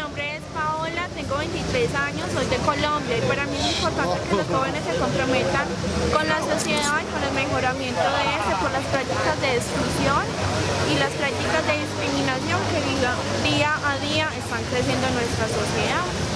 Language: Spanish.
nombre es Paola, tengo 23 años, soy de Colombia y para mí es importante que los jóvenes se comprometan con la sociedad y con el mejoramiento de este por las prácticas de exclusión y las prácticas de discriminación que día a día están creciendo en nuestra sociedad.